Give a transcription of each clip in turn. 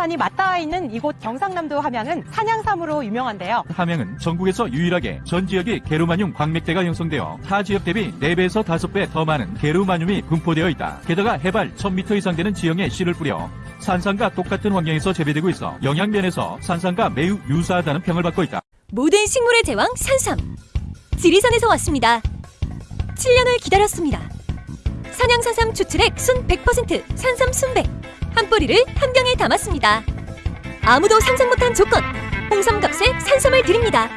지리산이 맞닿아 있는 이곳 경상남도 함양은 산양삼으로 유명한데요. 함양은 전국에서 유일하게 전 지역이 게르마늄 광맥대가 형성되어 타 지역 대비 4배에서 5배 더 많은 게르마늄이 분포되어 있다. 게다가 해발 1000m 이상 되는 지형에 씨를 뿌려 산삼과 똑같은 환경에서 재배되고 있어 영양면에서 산삼과 매우 유사하다는 평을 받고 있다. 모든 식물의 제왕 산삼. 지리산에서 왔습니다. 7년을 기다렸습니다. 산양산삼 추출액 순 100% 산삼 순백. 한 뿌리를 한 병에 담았습니다. 아무도 상상 못한 조건. 홍삼값에 산삼을 드립니다.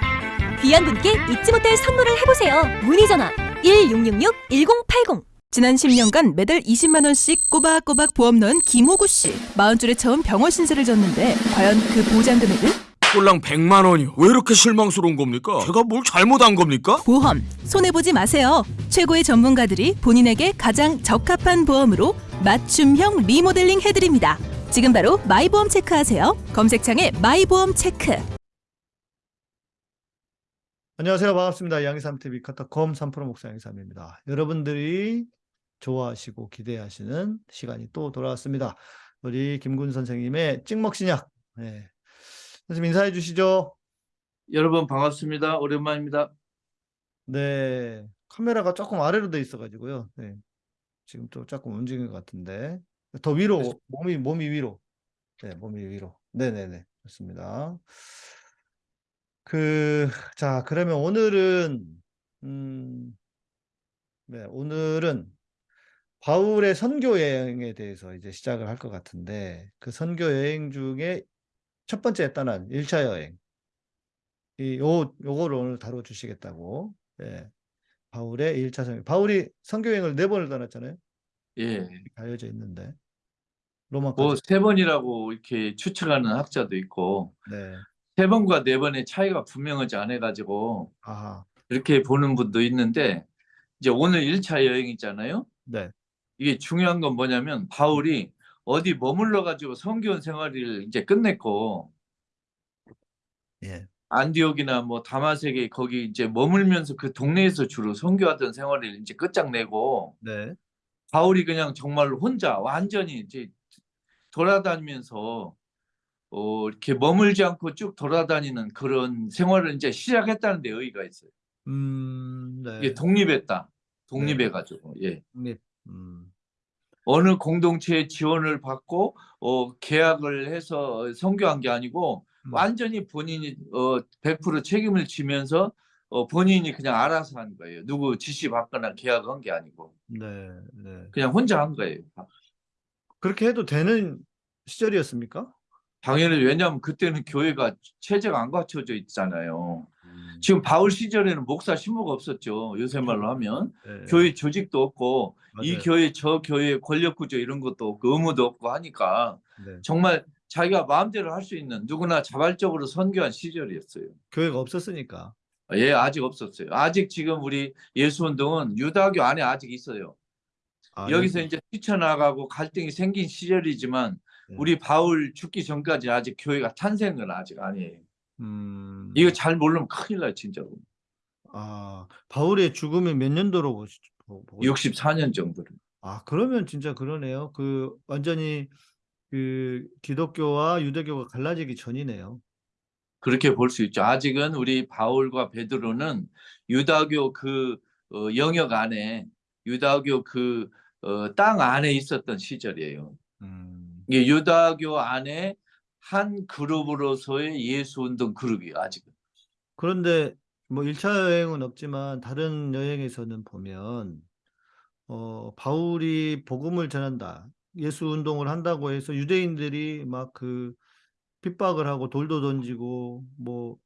귀한 분께 잊지 못할 선물을 해보세요. 문의 전화 1666-1080. 지난 10년간 매달 20만 원씩 꼬박꼬박 보험 넣은 김호구 씨. 마흔 줄에 처음 병원 신세를 졌는데 과연 그 보장 금액은? 꼴랑 100만 원이요. 왜 이렇게 실망스러운 겁니까? 제가 뭘 잘못한 겁니까? 보험 손해 보지 마세요. 최고의 전문가들이 본인에게 가장 적합한 보험으로 맞춤형 리모델링 해드립니다. 지금 바로 마이보험 체크하세요. 검색창에 마이보험 체크. 안녕하세요. 반갑습니다. 양희삼TV 카타콤 3프로 목사 양희삼입니다. 여러분들이 좋아하시고 기대하시는 시간이 또 돌아왔습니다. 우리 김군 선생님의 찍먹신약. 네. 선생님 인사해 주시죠. 여러분 반갑습니다. 오랜만입니다. 네. 카메라가 조금 아래로 돼 있어가지고요. 네. 지금 또 조금 움직인 것 같은데. 더 위로, 몸이, 몸이 위로. 네, 몸이 위로. 네네네. 좋습니다. 그, 자, 그러면 오늘은, 음, 네, 오늘은 바울의 선교 여행에 대해서 이제 시작을 할 것 같은데, 그 선교 여행 중에 첫 번째 떠난 1차 여행. 이, 요, 요거를 오늘 다뤄 주시겠다고. 예. 바울의 1차 선교. 바울이 선교 여행을 네 번을 떠났잖아요. 예. 알려져 있는데. 로마까지. 뭐세 번이라고 이렇게 추측하는 학자도 있고 네. 세 번과 네 번의 차이가 분명하지 않아 가지고 아하. 이렇게 보는 분도 있는데 이제 오늘 1차 여행 있잖아요. 네. 이게 중요한 건 뭐냐면 바울이 어디 머물러 가지고 선교원 생활을 이제 끝냈고 예. 안디옥이나 뭐 다마섹에 거기 이제 머물면서 그 동네에서 주로 선교하던 생활을 이제 끝장내고 네. 바울이 그냥 정말 혼자 완전히 이제 돌아다니면서 어, 이렇게 머물지 않고 쭉 돌아다니는 그런 생활을 이제 시작했다는 데 의의가 있어요. 음, 네. 이게 독립했다. 독립해가지고 예. 독립. 음. 어느 공동체의 지원을 받고 어, 계약을 해서 선교한 게 아니고 음. 완전히 본인이 어, 100% 책임을 지면서 어, 본인이 그냥 알아서 한 거예요. 누구 지시 받거나 계약한 게 아니고 네, 네. 그냥 혼자 한 거예요. 그렇게 해도 되는 시절이었습니까? 당연히 왜냐하면 그때는 교회가 체제가 안 갖춰져 있잖아요. 음. 지금 바울 시절에는 목사 신부가 없었죠. 요새 말로 하면 네, 교회 조직도 없고 이 맞아요. 교회 저 교회 권력 구조 이런 것도 없고 의무도 없고 하니까 네. 정말 자기가 마음대로 할 수 있는 누구나 자발적으로 선교한 시절이었어요. 교회가 없었으니까. 예, 아직 없었어요. 아직 지금 우리 예수운동은 유다교 안에 아직 있어요. 아, 여기서 여기- 이제 뛰쳐나가고 갈등이 생긴 시절이지만 네. 우리 바울 죽기 전까지 아직 교회가 탄생은 아직 아니에요. 음. 이거 잘 모르면 큰일 나요, 진짜로. 아, 바울의 죽음이 몇 년도로 보시, 보, 보고 64년 정도를. 아, 그러면 진짜 그러네요. 그 완전히 그 기독교와 유대교가 갈라지기 전이네요. 그렇게 볼 수 있죠. 아직은 우리 바울과 베드로는 유다교 그 어, 영역 안에 유다교 그 어, 땅 안에 있었던 시절이에요. 음. 이게 유다교 안에 한 그룹으로서의 예수 운동 그룹이에요. 아직은. 그런데 뭐 1차 여행은 없지만 다른 여행에서는 보면 어, 바울이 복음을 전한다. 예수 운동을 한다고 해서 유대인들이 막 그 핍박을 하고 돌도 던지고 뭐,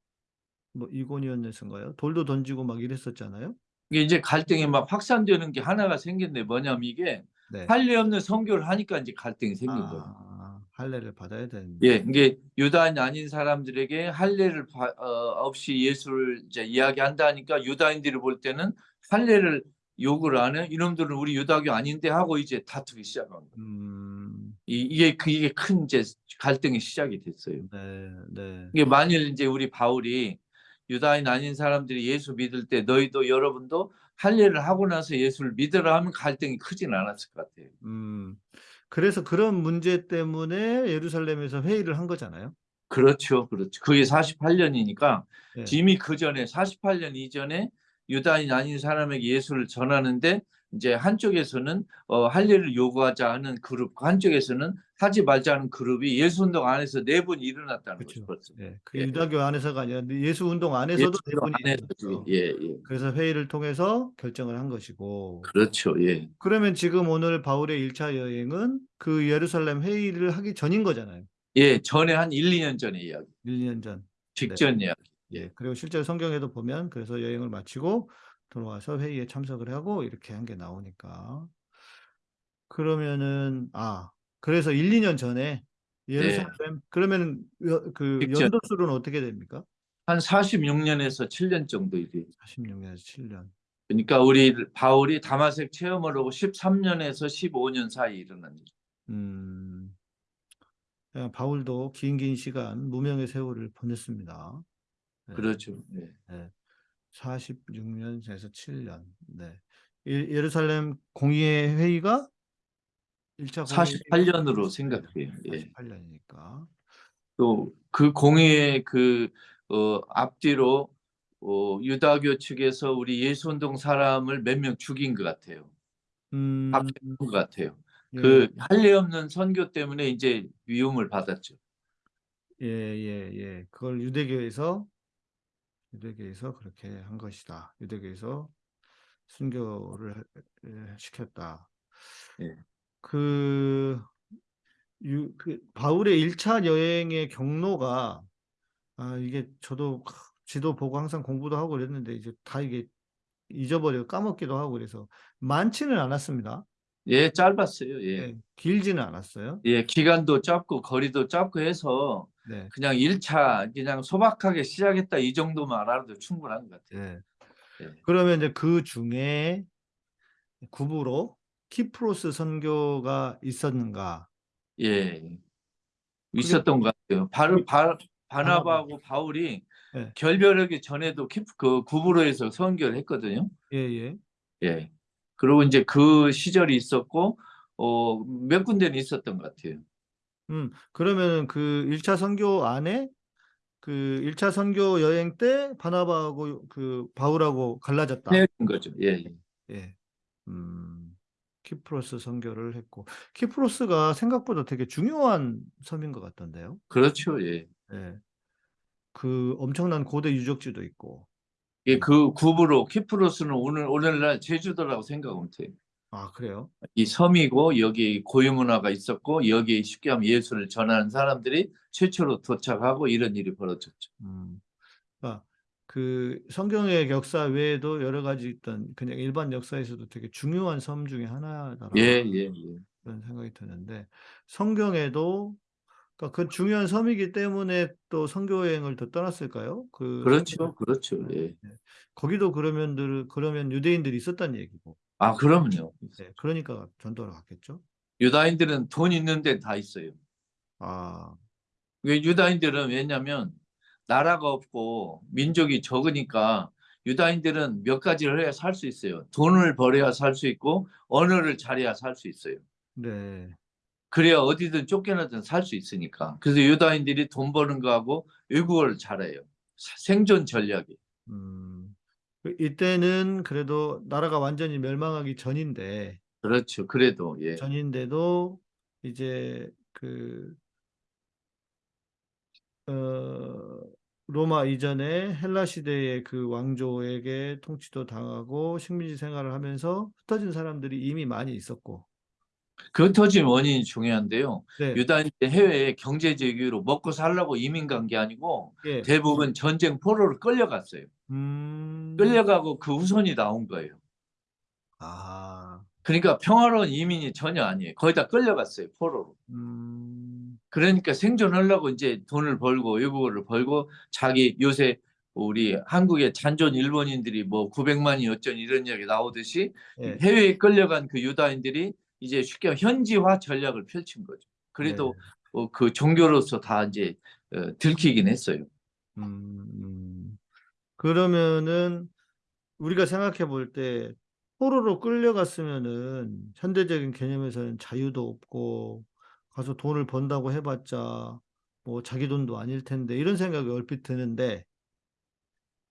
뭐 이고니온에서인가요? 돌도 던지고 막 이랬었잖아요. 이게 이제 갈등이 막 확산되는 게 하나가 생겼는데 뭐냐면 이게 네. 할례 없는 선교를 하니까 이제 갈등이 생긴 거예요. 아, 할례를 받아야 되는데. 예, 이게 유다인 아닌 사람들에게 할례를 바- 어, 없이 예수를 이제 이야기한다니까 유다인들이 볼 때는 할례를 안 해. 이놈들은 우리 유다교 아닌데 하고 이제 다투기 시작한 거예요. 음, 이, 이게 그 이게 큰 이제 갈등이 시작이 됐어요. 네, 네. 이게 만일 이제 우리 바울이 유다인 아닌 사람들이 예수 믿을 때 너희도 여러분도 할례를 하고 나서 예수를 믿으라 하면 갈등이 크진 않았을 것 같아요. 음, 그래서 그런 문제 때문에 예루살렘에서 회의를 한 거잖아요. 그렇죠, 그렇죠. 그게 48년이니까 예. 이미 그 전에 48년 이전에 유다인 아닌 사람에게 예수를 전하는데 이제 한쪽에서는 어, 할례를 요구하자 하는 그룹, 한쪽에서는 하지 말자는 그룹이 예수 운동 안에서 내분이 일어났다는 그렇죠. 거죠. 예. 그 예. 유다교 안에서가 아니라 예수 운동 안에서도 예수 운동 내분이 안에서. 예, 예. 그래서 회의를 통해서 결정을 한 것이고. 그렇죠. 예. 그러면 지금 오늘 바울의 1차 여행은 그 예루살렘 회의를 하기 전인 거잖아요. 예, 전에 한 1, 2년 전의 이야기. 1, 2년 전. 직전 이야기. 예. 그리고 실제로 성경에도 보면 그래서 여행을 마치고 돌아와서 회의에 참석을 하고 이렇게 한 게 나오니까. 그러면은 아, 그래서 1, 2년 전에 예루살렘 그러면 여- 그. 연도수로는 어떻게 됩니까? 한 46년에서 7년 정도 일이. 46년에서 7년. 그러니까 우리 바울이 다마색 체험을 하고 13년에서 15년 사이 일어난 일. 음. 야, 바울도 긴 긴 시간 무명의 세월을 보냈습니다. 네. 그렇죠. 예. 46년에서 7년. 네. 예- 예루살렘 공의회 회의가 1차 48년으로 생각해요. 예. 48년이니까. 또 그 공의의 그 어, 앞뒤로 어, 유다교 측에서 우리 예수운동 사람을 몇 명 죽인 것 같아요. 음, 것 같아요. 예, 그 할례 없는 선교 때문에 이제 위험을 받았죠. 예, 예, 예. 그걸 유대교에서 유대교에서 그렇게 한 것이다. 유대교에서 순교를 해- 시켰다. 예. 그, 유, 그 바울의 1차 여행의 경로가 아, 이게 저도 지도 보고 항상 공부도 하고 그랬는데 이제 다 이게 잊어버려 까먹기도 하고 그래서 많지는 않았습니다. 예, 짧았어요. 예. 예, 길지는 않았어요. 예, 기간도 짧고 거리도 짧고 해서 네. 그냥 1차 그냥 소박하게 시작했다 이 정도만 알아도 충분한 것 같아요. 예. 예. 그러면 이제 그 중에 구부로 키프로스 선교가 있었는가? 예. 있었던 것 같아요. 바르, 바, 바나바하고 바울이 예. 결별하기 전에도 키, 그 구브로에서 선교를 했거든요. 예, 예. 예. 그리고 이제 그 시절이 있었고 어, 몇 군데는 있었던 것 같아요. 음, 그러면은 그 1차 선교 안에 그 1차 선교 여행 때 바나바하고 그 바울하고 갈라졌다. 헤어진 거죠. 예. 예. 예. 음, 키프로스 선교를 했고 키프로스가 생각보다 되게 중요한 섬인 것 같던데요. 그렇죠. 예. 예. 그 엄청난 고대 유적지도 있고. 예, 그 구브로 키프로스는 오늘 오늘날 제주도라고 생각하면 돼요. 아, 그래요? 이 섬이고 여기 고유 문화가 있었고 여기에 쉽게 하면 예수를 전하는 사람들이 최초로 도착하고 이런 일이 벌어졌죠. 음. 아, 그 성경의 역사 외에도 여러 가지 있던 그냥 일반 역사에서도 되게 중요한 섬 중에 하나다라고 예, 예, 예. 그런 생각이 드는데 성경에도 그러니까 그 중요한 섬이기 때문에 또 선교 여행을 더 떠났을까요? 그 그렇죠, 그렇죠. 예. 거기도 그러면 그러면 유대인들이 있었다는 얘기고. 아, 그럼요. 네, 그러니까 전도를 갔겠죠. 유다인들은 돈 있는 데 다 있어요. 아, 왜 유다인들은 왜냐면 나라가 없고 민족이 적으니까 유다인들은 몇 가지를 해야 살 수 있어요. 돈을 벌어야 살 수 있고 언어를 잘해야 살 수 있어요. 네. 그래야 어디든 쫓겨나든 살 수 있으니까. 그래서 유다인들이 돈 버는 거하고 외국어를 잘해요. 사- 생존 전략이. 음, 그 이때는 그래도 나라가 완전히 멸망하기 전인데 그렇죠. 그래도 예. 전인데도 이제 그 어, 로마 이전에 헬라 시대의 그 왕조에게 통치도 당하고 식민지 생활을 하면서 흩어진 사람들이 이미 많이 있었고. 그 터진 원인이 중요한데요. 네. 유다인들 해외에 경제적 이유로 먹고 살라고 이민 간 게 아니고 예. 대부분 전쟁 포로로 끌려갔어요. 음. 끌려가고 그 후손이 나온 거예요. 아. 그러니까 평화로운 이민이 전혀 아니에요. 거의 다 끌려갔어요, 포로로. 음. 그러니까 생존하려고 이제 돈을 벌고 외국어를 벌고 자기 요새 우리 한국의 잔존 일본인들이 뭐 900만이 어쩐 이런 이야기 나오듯이 예. 해외에 끌려간 그 유다인들이 이제 쉽게 현지화 전략을 펼친 거죠. 그래도 어, 그 종교로서 다 이제 어, 들키긴 했어요. 음, 음. 그러면은 우리가 생각해 볼 때 포로로 끌려갔으면은 현대적인 개념에서는 자유도 없고 가서 돈을 번다고 해봤자 뭐 자기 돈도 아닐 텐데 이런 생각이 얼핏 드는데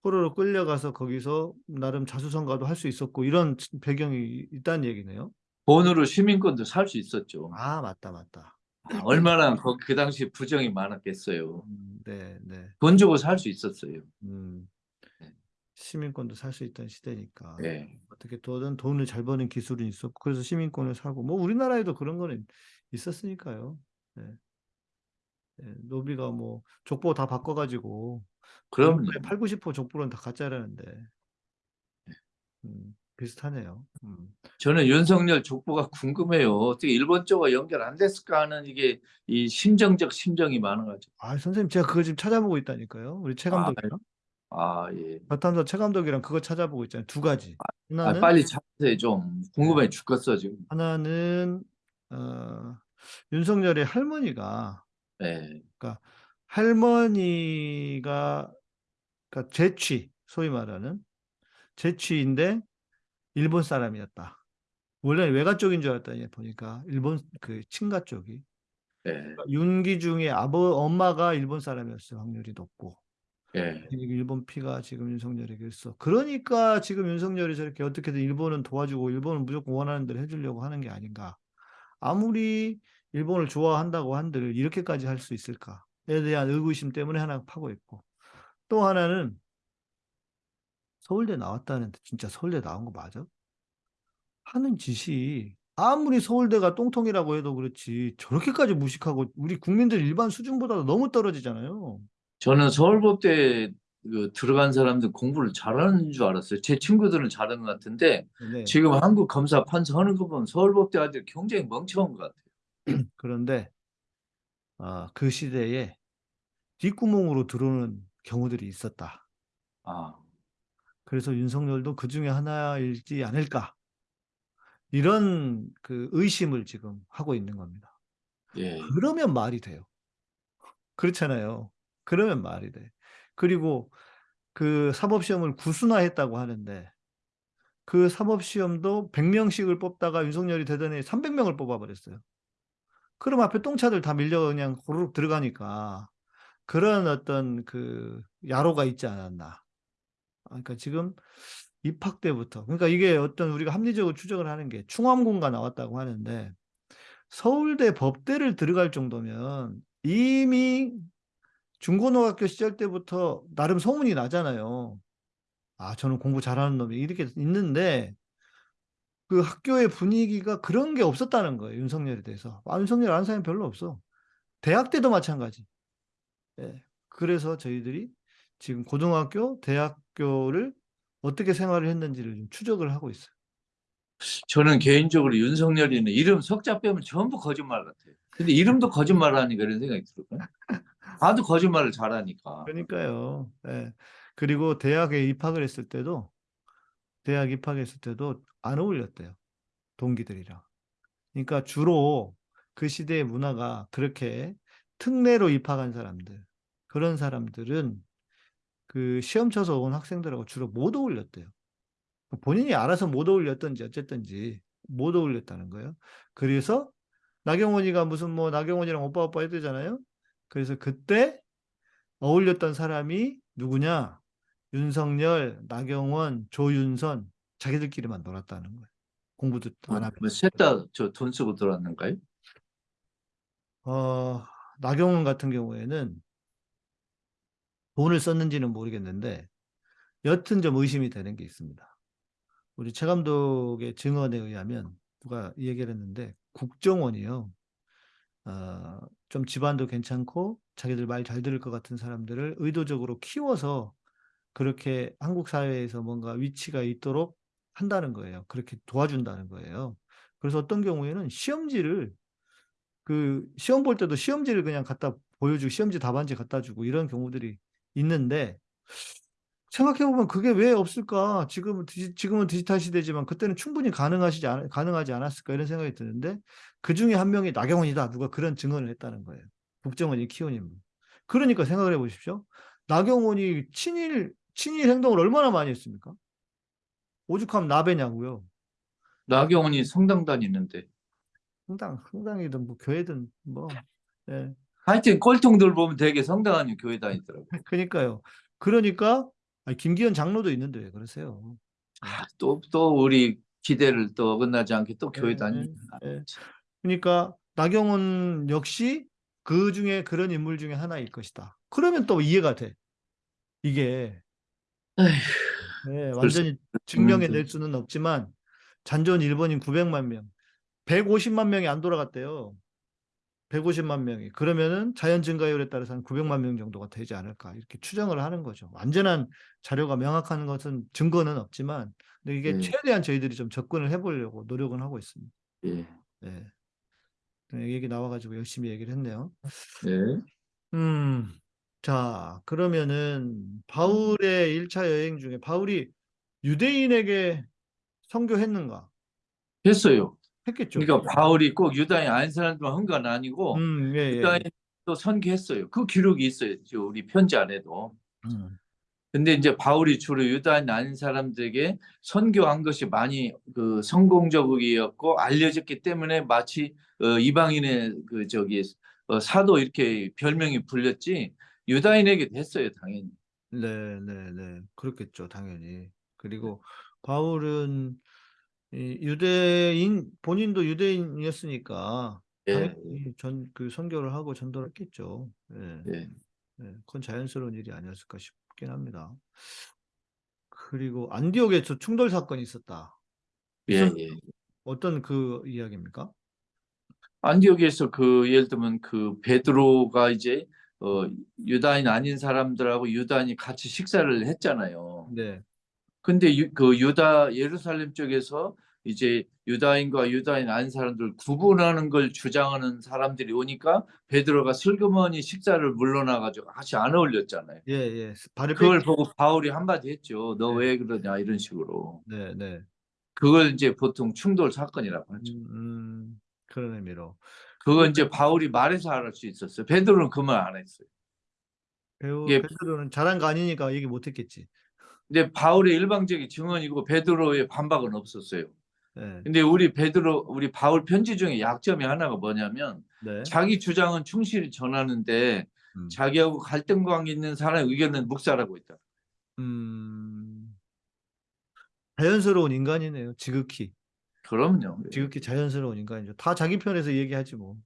포로로 끌려가서 거기서 나름 자수성가도 할 수 있었고 이런 배경이 있다는 얘기네요. 돈으로 시민권도 살 수 있었죠. 아 맞다 맞다. 아, 얼마나 그, 그 당시 부정이 많았겠어요. 음, 네 네. 돈 주고 살 수 있었어요. 음, 네. 시민권도 살 수 있던 시대니까 예. 어떻게 돈 돈을 잘 버는 기술은 있었고 그래서 시민권을 사고 뭐 우리나라에도 그런 거는 있었으니까요. 네. 네, 노비가 뭐 족보 다 바꿔가지고. 미국의 8, 90% 족보는 다 가짜라는데 음, 비슷하네요. 음. 저는 윤석열 족보가 궁금해요. 어떻게 일본 쪽과 연결 안 됐을까 하는 이게 이 심정적 심정이 많아가지고. 아 선생님 제가 그거 지금 찾아보고 있다니까요. 우리 최 아, 감독이랑 아, 예. 바탐사 최 감독이랑 그거 찾아보고 있잖아요. 두 가지. 아, 하나는 빨리 찾으세요. 좀 궁금해 죽겠어 지금. 하나는 어, 윤석열의 할머니가 예. 할머니가 그러니까 제취 소위 말하는 제취인데 일본 사람이었다. 원래 외가 쪽인 줄 알았더니 보니까 일본 그 친가 쪽이 예. 윤기중의 아버 엄마가 일본 사람이었을 확률이 높고 예. 일본 피가 지금 윤석열에게 있어. 그러니까 지금 윤석열이 저렇게 어떻게든 일본은 도와주고 일본은 무조건 원하는 대로 해주려고 하는 게 아닌가. 아무리 일본을 좋아한다고 한들 이렇게까지 할 수 있을까에 대한 의구심 때문에 하나 파고 있고 또 하나는 서울대 나왔다는데 진짜 서울대 나온 거 맞아? 하는 짓이 아무리 서울대가 똥통이라고 해도 그렇지 저렇게까지 무식하고 우리 국민들 일반 수준보다도 너무 떨어지잖아요. 저는 서울법대 그 들어간 사람들 공부를 잘하는 줄 알았어요. 제 친구들은 잘하는 것 같은데 네. 지금 한국 검사 판사 하는 거 보면 서울법대 아들 굉장히 멍청한 것 같아요. 그런데 아, 그 시대에 뒷구멍으로 들어오는 경우들이 있었다. 아, 그래서 윤석열도 그 중에 하나일지 않을까. 이런 그 의심을 지금 하고 있는 겁니다. 예. 그러면 말이 돼요. 그렇잖아요. 그러면 말이 돼. 그리고 그 사법시험을 구순화했다고 하는데 그 사법시험도 100명씩을 뽑다가 윤석열이 되더니 300명을 뽑아버렸어요. 그럼 앞에 똥차들 다 밀려 그냥 고르륵 들어가니까 그런 어떤 그 야로가 있지 않았나. 아, 그러니까 지금 입학 때부터 그러니까 이게 어떤 우리가 합리적으로 추정을 하는 게 충암공가 나왔다고 하는데 서울대 법대를 들어갈 정도면 이미 중고등학교 시절 때부터 나름 소문이 나잖아요. 아, 저는 공부 잘하는 놈이 이렇게 있는데 그 학교의 분위기가 그런 게 없었다는 거예요. 윤석열에 대해서. 아, 윤석열 아는 사람이 별로 없어. 대학 때도 마찬가지. 예. 그래서 저희들이 지금 고등학교, 대학교를 어떻게 생활을 했는지를 좀 추적을 하고 있어요. 저는 개인적으로 윤석열이는 이름 석자 빼면 전부 거짓말 같아요. 근데 이름도 거짓말하니까 이런 생각이 들어요. 다도 거짓말을 잘하니까. 그러니까요. 예. 그리고 대학에 입학을 했을 때도 대학 입학했을 때도 안 어울렸대요. 동기들이랑. 그러니까 주로 그 시대의 문화가 그렇게 특례로 입학한 사람들, 그런 사람들은 그 시험 쳐서 온 학생들하고 주로 못 어울렸대요. 본인이 알아서 못 어울렸던지 어쨌든지 못 어울렸다는 거예요. 그래서 나경원이가 무슨 뭐 나경원이랑 오빠 오빠 했대잖아요. 그래서 그때 어울렸던 사람이 누구냐? 윤석열, 나경원, 조윤선 자기들끼리만 놀았다는 거예요. 공부도 안 하고. 뭐 셋다 저돈 쓰고 들어왔는가요? 어, 나경원 같은 경우에는 돈을 썼는지는 모르겠는데 여튼 좀 의심이 되는 게 있습니다. 우리 최 감독의 증언에 의하면 누가 이 얘기를 했는데 국정원이요. 어, 좀 집안도 괜찮고 자기들 말 잘 들을 것 같은 사람들을 의도적으로 키워서 그렇게 한국 사회에서 뭔가 위치가 있도록 한다는 거예요. 그렇게 도와준다는 거예요. 그래서 어떤 경우에는 시험지를 그 시험 볼 때도 시험지를 그냥 갖다 보여주고 시험지 답안지 갖다 주고 이런 경우들이 있는데 생각해보면 그게 왜 없을까? 지금은, 디지, 지금은 디지털 시대지만 그때는 충분히 가능하시지 않, 가능하지 않았을까? 이런 생각이 드는데 그 중에 한 명이 나경원이다. 누가 그런 증언을 했다는 거예요. 국정원이 인물. 그러니까 생각을 해보십시오. 나경원이 친일, 친일 행동을 얼마나 많이 했습니까? 오죽하면 나배냐고요. 나경원이 성당 다니는데. 성당, 성당이든 뭐 교회든 뭐, 예. 하여튼 꼴통들 보면 되게 성당 아니면 교회 다니더라고. 그러니까요. 그러니까 아니, 김기현 장로도 있는데 왜 그러세요? 또, 또 우리 기대를 또 어긋나지 않게 또 교회 예, 다니. 예. 그러니까 나경원 역시 그 중에 그런 인물 중에 하나일 것이다. 그러면 또 이해가 돼. 이게 에휴, 예, 완전히 증명해 낼 수는 없지만 잔존 일본인 900만 명, 150만 명이 안 돌아갔대요. 150만 명이. 그러면은 자연 증가율에 따라서 한 900만 명 정도가 되지 않을까 이렇게 추정을 하는 거죠. 완전한 자료가 명확한 것은 증거는 없지만 근데 이게 네. 최대한 저희들이 좀 접근을 해보려고 노력은 하고 있습니다. 예. 네. 이 얘기 나와가지고 열심히 얘기를 했네요. 예. 음, 자, 그러면은 바울의 1차 여행 중에 바울이 유대인에게 선교했는가? 했어요. 했겠죠. 그러니까 바울이 꼭 유다인 아닌 사람들만 한 건 아니고 음, 예, 예. 유다인도 선교했어요. 그 기록이 있어요. 저 우리 편지 안에도. 음, 근데 이제 바울이 주로 유다인 아닌 사람들에게 선교한 것이 많이 그 성공적이었고 알려졌기 때문에 마치 어, 이방인의 그 저기 어, 사도 이렇게 별명이 불렸지 유다인에게도 했어요 당연히. 네, 네, 네. 그렇겠죠, 당연히. 그리고 바울은 이 유대인, 본인도 유대인이었으니까 예. 당연히 전, 그 선교를 하고 전도를 했겠죠. 예. 예. 네, 그건 자연스러운 일이 아니었을까 싶긴 합니다. 그리고 안디옥에서 충돌 사건이 있었다. 예, 예. 어떤 그 이야기입니까? 안디옥에서 그 예를 들면 그 베드로가 이제 어, 유다인 아닌 사람들하고 유다인이 같이 식사를 했잖아요. 네, 근데 유, 그 유다 예루살렘 쪽에서 이제 유다인과 유다인 아닌 사람들 구분하는 걸 주장하는 사람들이 오니까 베드로가 슬그머니 식사를 물러나가지고 같이 안 어울렸잖아요. 예, 예. 그걸 뺏- 보고 바울이 한마디 했죠. 너 네. 왜 그러냐 이런 식으로. 네, 네. 그걸 이제 보통 충돌 사건이라고 하죠. 음, 음, 그런 의미로. 그거 이제 바울이 말해서 알 수 있었어요. 베드로는 그 말 안 했어요. 배우 예. 베드로는 잘한 거 아니니까 얘기 못 했겠지. 근데 바울의 일방적인 증언이고 베드로의 반박은 없었어요. 네, 근데 우리 베드로 우리 바울 편지 중에 약점이 하나가 뭐냐면 네. 자기 주장은 충실히 전하는데 음. 자기하고 갈등 관계 있는 사람의 의견은 묵살하고 있다. 음, 자연스러운 인간이네요. 지극히. 그럼요. 지극히 자연스러운 인간이죠. 다 자기 편에서 얘기하지 뭐.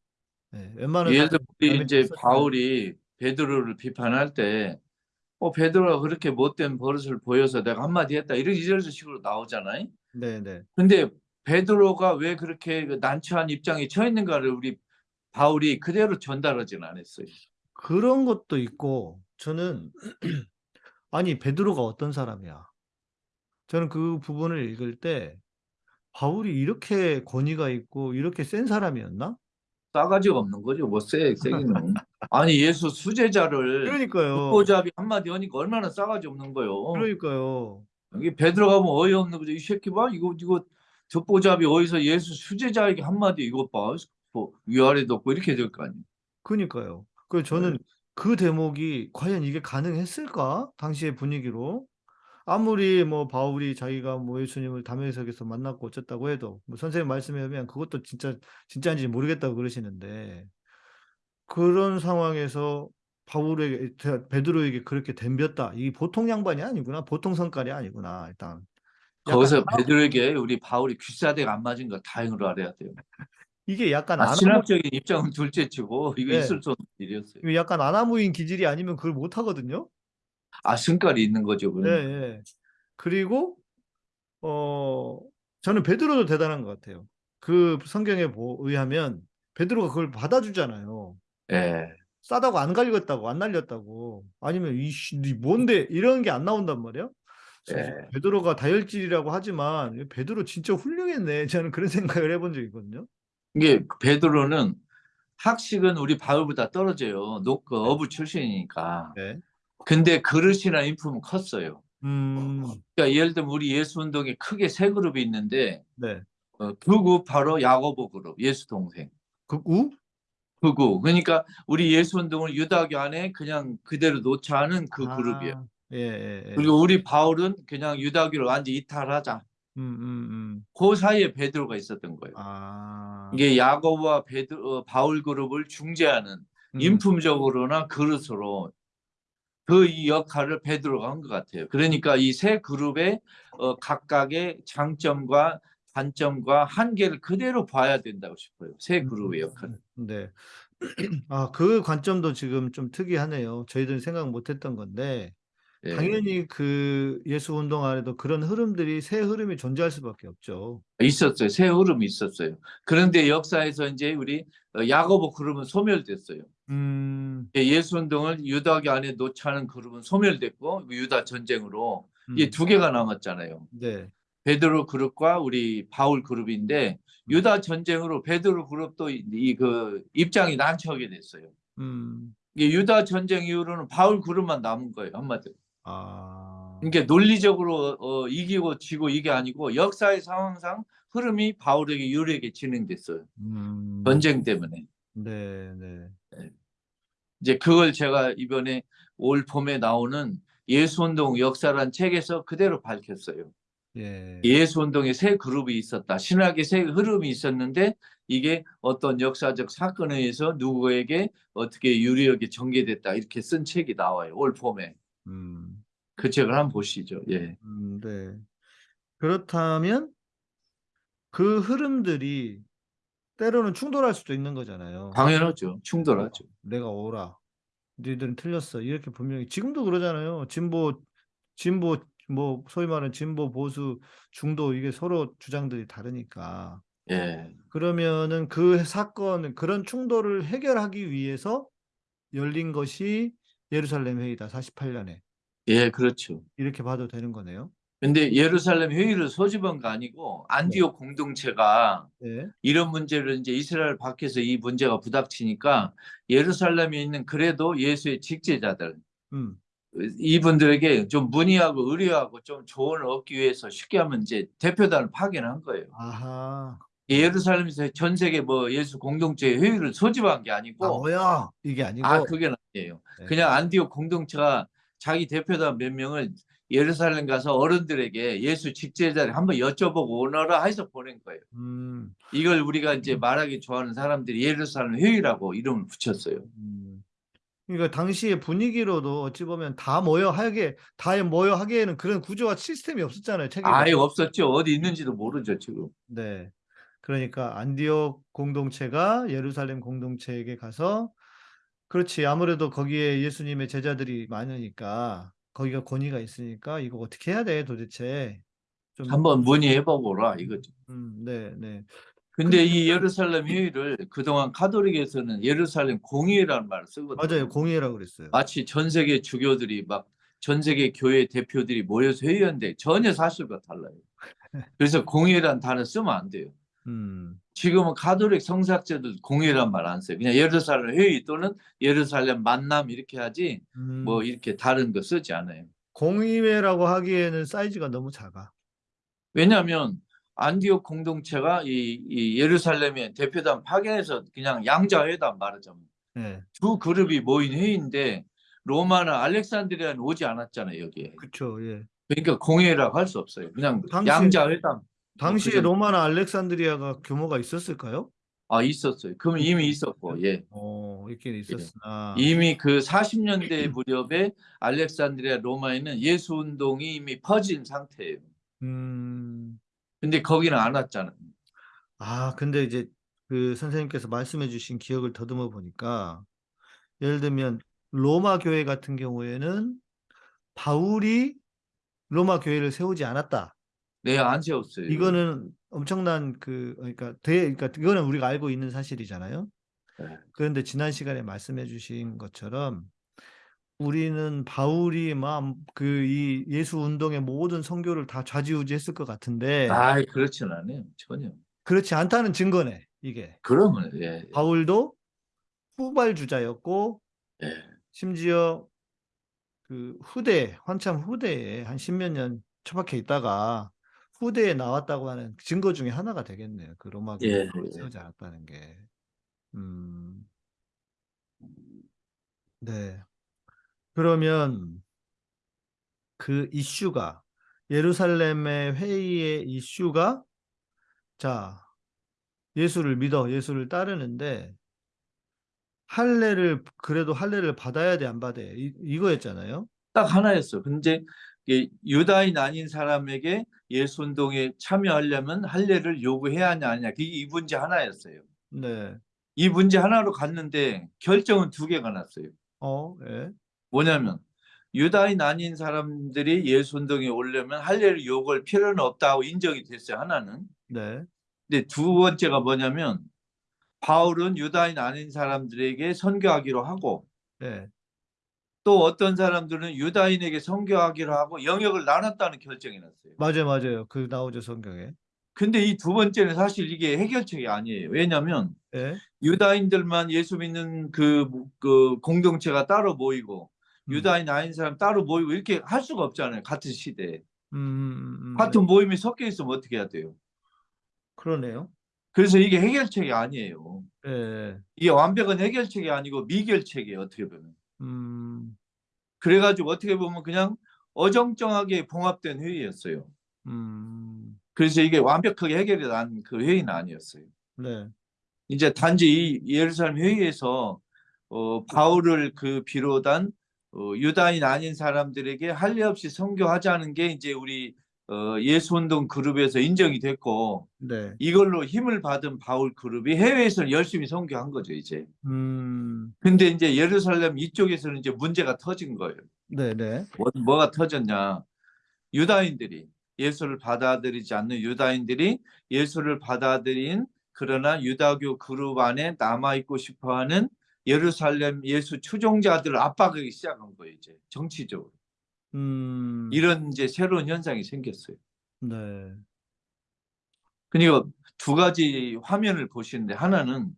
네, 웬만한 예를 들어 우리 이제 바울이 베드로를 비판할 때 어, 베드로가 그렇게 못된 버릇을 보여서 내가 한마디 했다. 이런 이런 식으로 나오잖아요. 네, 네. 근데 베드로가 왜 그렇게 그 난처한 입장에 처했는가를 우리 바울이 그대로 전달하지는 않았어요. 그런 것도 있고 저는 아니 베드로가 어떤 사람이야? 저는 그 부분을 읽을 때 바울이 이렇게 권위가 있고 이렇게 센 사람이었나? 싸가지가 없는 거죠. 뭐 세, 세기는. 아니 예수 수제자를 그러니까요. 듣보잡이 한마디 하니까 얼마나 싸가지 없는 거요. 그러니까요. 여기 베드로가 뭐 어이없는 거죠. 이 새끼 봐. 이거 이거 듣보잡이 어디서 예수 수제자에게 한마디 이것 봐. 뭐 위아래도 없고 이렇게 될 거 아니에요. 그러니까요. 그래서 저는 그 대목이 과연 이게 가능했을까? 당시의 분위기로. 아무리 뭐 바울이 자기가 뭐 예수님을 담에석에서 만났고 어쨌다고 해도 뭐 선생님 말씀에 의하면 그것도 진짜 진짜인지 모르겠다고 그러시는데 그런 상황에서 바울에게 베드로에게 그렇게 덤볐다. 이 보통 양반이 아니구나. 보통 성깔이 아니구나. 일단 거기서 베드로에게 우리 바울이 귀사대가 안 맞은 걸 다행으로 알아야 돼요. 이게 약간 아, 아나무, 신학적인 입장은 둘째치고 이거 네. 있을 수 없는 일이었어요. 약간 아나무인 기질이 아니면 그걸 못 하거든요. 아 승깔이 있는 거죠. 예, 그러니까. 예. 그리고 어 저는 베드로도 대단한 것 같아요. 그 성경에 보, 의하면 베드로가 그걸 받아주잖아요. 예. 싸다고 안 갈렸다고 안 날렸다고 아니면 이씨 니 뭔데 이런 게 안 나온단 말이야. 그래서 예. 베드로가 다혈질이라고 하지만 베드로 진짜 훌륭했네. 저는 그런 생각을 해본 적이 있거든요. 이게 베드로는 학식은 우리 바울보다 떨어져요. 노, 그 어부 출신이니까. 네. 근데 그릇이나 인품은 컸어요. 음, 그러니까 예를 들면 우리 예수 운동에 크게 세 그룹이 있는데 네. 어, 극우 바로 야고보 그룹, 예수 동생. 극우? 극우. 그러니까 우리 예수 운동을 유다교 안에 그냥 그대로 놓자는 그 그룹이에요. 아, 예, 예, 예. 그리고 우리 바울은 그냥 유다교를 완전 히 이탈하자. 음, 음, 음. 그 사이에 베드로가 있었던 거예요. 아. 이게 야고보와 베드 어, 바울 그룹을 중재하는 음. 인품적으로나 그릇으로 그 이 역할을 베드로가 한 것 같아요. 그러니까 이 세 그룹의 어, 각각의 장점과 단점과 한계를 그대로 봐야 된다고 싶어요. 세 그룹의 역할을. 네. 아, 그 관점도 지금 좀 특이하네요. 저희들은 생각 못 했던 건데, 예. 당연히 그 예수 운동 안에도 그런 흐름들이 새 흐름이 존재할 수밖에 없죠. 있었어요. 새 흐름이 있었어요. 그런데 역사에서 이제 우리 어, 야고보 그룹은 소멸됐어요. 음, 예, 예수 운동을 유다교 안에 놓자는 그룹은 소멸됐고 유다 전쟁으로 음, 이두 개가 남았잖아요. 네. 베드로 그룹과 우리 바울 그룹인데 유다 전쟁으로 베드로 그룹도 이 그 입장이 난처하게 됐어요. 음, 이게 유다 전쟁 이후로는 바울 그룹만 남은 거예요 한마디로. 아, 그러니까 논리적으로 어, 이기고 지고 이게 아니고 역사의 상황상 흐름이 바울에게 유리하게 진행됐어요. 음, 전쟁 때문에. 네, 네. 이제 그걸 제가 이번에 올 봄에 나오는 예수운동 역사란 책에서 그대로 밝혔어요. 예. 예수운동에 세 그룹이 있었다. 신학의 세 흐름이 있었는데 이게 어떤 역사적 사건에 의해서 누구에게 어떻게 유리하게 전개됐다. 이렇게 쓴 책이 나와요. 올 봄에. 음, 그 책을 한번 보시죠. 예. 음, 네. 그렇다면 그 흐름들이 때로는 충돌할 수도 있는 거잖아요. 당연하죠. 충돌하죠. 내가 오라. 너희들은 틀렸어. 이렇게 분명히 지금도 그러잖아요. 진보 진보 뭐 소위 말하는 진보 보수 중도 이게 서로 주장들이 다르니까. 예. 그러면은 그 사건 그런 충돌을 해결하기 위해서 열린 것이 예루살렘 회의다. 48년에. 예, 그렇죠. 이렇게 봐도 되는 거네요. 근데 예루살렘 회의를 소집한 거 아니고 안디옥 공동체가 네. 이런 문제를 이제 이스라엘 밖에서 이 문제가 부닥치니까 예루살렘에 있는 그래도 예수의 직제자들 음. 이분들에게 좀 문의하고 의뢰하고 좀 조언을 얻기 위해서 쉽게 하면 이제 대표단을 파견한 거예요. 아하. 예루살렘에서 전 세계 뭐 예수 공동체 회의를 소집한 게 아, 아니고 뭐야? 이게 아니고. 아 그게 아니에요. 네. 그냥 안디옥 공동체가 자기 대표단 몇 명을 예루살렘 가서 어른들에게 예수 직제자를 한번 여쭤보고 오너라 해서 보낸 거예요. 음. 이걸 우리가 이제 말하기 좋아하는 사람들이 예루살렘 회의라고 이름을 붙였어요. 음. 그러니까 당시의 분위기로도 어찌 보면 다 모여 하게 다 모여 하기에는 그런 구조와 시스템이 없었잖아요. 체계가. 아예 없었죠. 어디 있는지도 모르죠 지금. 네. 그러니까 안디옥 공동체가 예루살렘 공동체에게 가서 그렇지. 아무래도 거기에 예수님의 제자들이 많으니까 거기가 권위가 있으니까 이거 어떻게 해야 돼 도대체. 좀 한번 문의해보거라 이거죠. 음, 네, 네. 근데 이 예루살렘 회의를 그동안 카톨릭에서는 예루살렘 공의회라는 말을 쓰거든요. 맞아요. 공의라고 그랬어요. 마치 전 세계 주교들이 막 전 세계 교회 대표들이 모여서 회의하는데 전혀 사실과 달라요. 그래서 공의회라는 단어 쓰면 안 돼요. 음. 지금은 가톨릭 성사학자들 공의회란 말 안 써요. 그냥 예루살렘 회의 또는 예루살렘 만남 이렇게 하지 음. 뭐 이렇게 다른 거 쓰지 않아요. 공의회라고 하기에는 사이즈가 너무 작아. 왜냐하면 안디옥 공동체가 이, 이 예루살렘의 대표단 파견해서 그냥 양자회담 말하자면 네. 두 그룹이 모인 회의인데 로마는 알렉산드리아는 오지 않았잖아요 여기에. 그쵸. 예. 그러니까 공회라고 할 수 없어요. 그냥 당시- 양자회담. 당시에 그죠. 로마나 알렉산드리아가 규모가 있었을까요? 아 있었어요. 그럼 이미 있었고 예. 어, 있긴 있었으나. 이미 그 40년대 무렵에 알렉산드리아 로마에는 예수 운동이 이미 퍼진 상태예요. 음. 근데 거기는 안 왔잖아요. 아, 근데 이제 그 선생님께서 말씀해 주신 기억을 더듬어 보니까 예를 들면 로마 교회 같은 경우에는 바울이 로마 교회를 세우지 않았다. 네, 안 세웠어요. 이거는 엄청난 그 그러니까 대 그러니까 이거는 우리가 알고 있는 사실이잖아요. 네. 그런데 지난 시간에 말씀해 주신 것처럼 우리는 바울이 막 그 이 예수 운동의 모든 선교를 다 좌지우지했을 것 같은데 아, 그렇진 않아요. 전혀. 그렇지 않다는 증거네, 이게. 그러면 예. 바울도 후발주자였고 예. 심지어 그 후대 한참 후대에 한 십몇 년 처박혀 있다가 후대에 나왔다고 하는 증거 중에 하나가 되겠네요. 그 로마 예, 교회를 예. 세우지 않았다는 게. 음. 네. 그러면 그 이슈가 예루살렘의 회의의 이슈가 자, 예수를 믿어, 예수를 따르는데 할례를 그래도 할례를 받아야 돼, 안 받아야 돼? 이, 이거였잖아요. 딱 하나였어. 근데 유다인 아닌 사람에게 예수 운동에 참여하려면 할례를 요구해야 하냐 아니냐. 그게 이 문제 하나였어요. 네. 이 문제 하나로 갔는데 결정은 두 개가 났어요. 어, 예. 뭐냐면 유다인 아닌 사람들이 예수 운동에 오려면 할례를 요구할 필요는 없다고 인정이 됐어요. 하나는. 네. 근데 두 번째가 뭐냐면 바울은 유다인 아닌 사람들에게 선교하기로 하고 네. 또 어떤 사람들은 유다인에게 선교하기로 하고 영역을 나눴다는 결정이 났어요. 맞아요, 맞아요. 그 나오죠, 성경에. 근데 이 두 번째는 사실 이게 해결책이 아니에요. 왜냐하면 예. 유다인들만 예수 믿는 그, 그 공동체가 따로 모이고 음. 유다인 아닌 사람 따로 모이고 이렇게 할 수가 없잖아요. 같은 시대에. 음, 음, 음, 같은 네. 모임이 섞여 있으면 어떻게 해야 돼요? 그러네요. 그래서 이게 해결책이 아니에요. 예, 예. 이게 완벽한 해결책이 아니고 미결책이에요. 어떻게 보면. 음, 그래가지고 어떻게 보면 그냥 어정쩡하게 봉합된 회의였어요. 음, 그래서 이게 완벽하게 해결이 난 그 회의는 아니었어요. 네. 이제 단지 이 예루살렘 회의에서 어, 바울을 그 비롯한 어, 유다인 아닌 사람들에게 할례 없이 선교하자는 게 이제 우리 어, 예수운동 그룹에서 인정이 됐고 네. 이걸로 힘을 받은 바울 그룹이 해외에서 열심히 선교한 거죠 이제. 음, 근데 이제 예루살렘 이쪽에서는 이제 문제가 터진 거예요. 네, 네. 뭐, 뭐가 터졌냐? 유다인들이 예수를 받아들이지 않는 유다인들이 예수를 받아들인 그러나 유다교 그룹 안에 남아 있고 싶어하는 예루살렘 예수 추종자들을 압박하기 시작한 거예요 이제 정치적으로 음, 이런 이제 새로운 현상이 생겼어요. 네. 그러니까 두 가지 화면을 보시는데 하나는